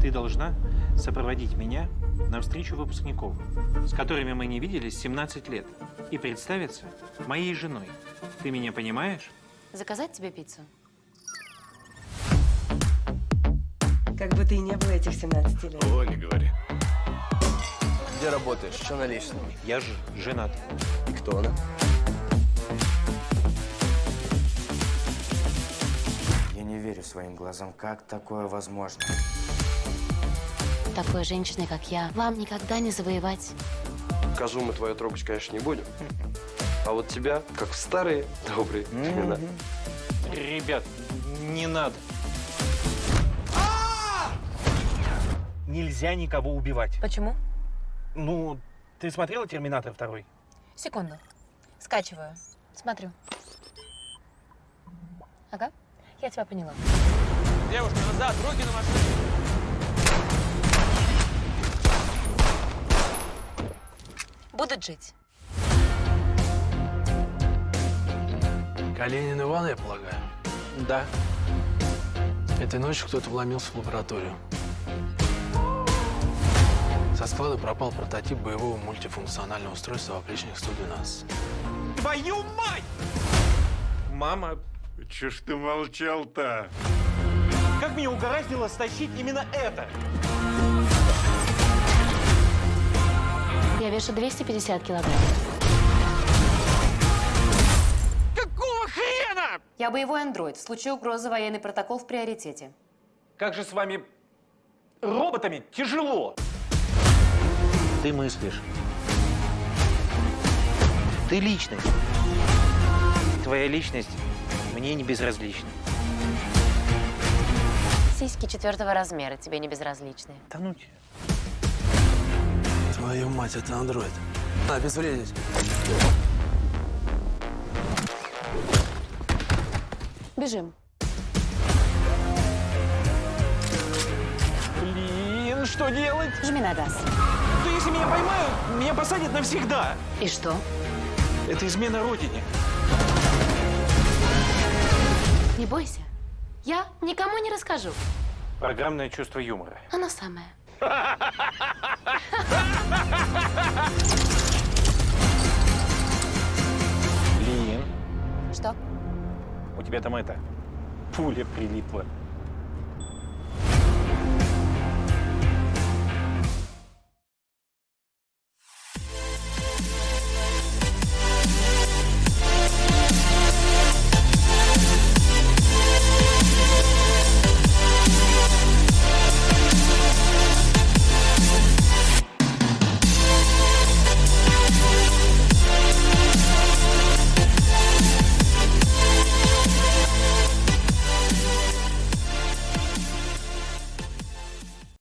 Ты должна сопроводить меня на встречу выпускников, с которыми мы не виделись 17 лет, и представиться моей женой. Ты меня понимаешь? Заказать тебе пиццу? Как бы ты и не было этих 17 лет. О, не говори. Где работаешь? Что на личном? Я же женат. И кто она? Я не верю своим глазам. Как такое возможно? Такой женщиной, как я, вам никогда не завоевать. Козу мы твою трогать, конечно, не будем. А вот тебя, как в старые добрые времена. Ребят, не надо. Нельзя никого убивать. Почему? Ну, ты смотрела «Терминатор 2»? Секунду. Скачиваю. Смотрю. Ага, я тебя поняла. Девушка, назад, руки на машину. Будут жить. Калинин Иван, я полагаю. Да. Этой ночью кто-то вломился в лабораторию. Со склада пропал прототип боевого мультифункционального устройства в опричник 112. Твою мать! Мама, Че ж ты молчал-то? как меня угораздило стащить именно это? Я вешу 250 килограмм. Какого хрена? Я боевой андроид. В случае угрозы военный протокол в приоритете. Как же с вами роботами тяжело. Ты мыслишь. Ты личность. Твоя личность мне не безразлична. Сиськи четвертого размера тебе не безразличны. Да ну тебя. Твою мать, это андроид. Обезвредить. Бежим. Блин, что делать? Жми на газ. Да если меня поймают, меня посадят навсегда. И что? Это измена родине. Не бойся. Я никому не расскажу. Программное чувство юмора. Оно самое. Блин, Что? у тебя там это, пуля прилипла.